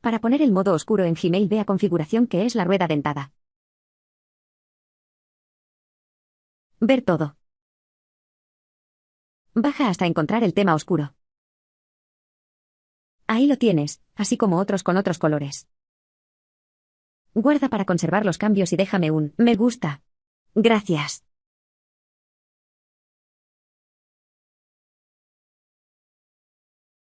Para poner el modo oscuro en Gmail ve a configuración que es la rueda dentada. Ver todo. Baja hasta encontrar el tema oscuro. Ahí lo tienes, así como otros con otros colores. Guarda para conservar los cambios y déjame un me gusta. Gracias.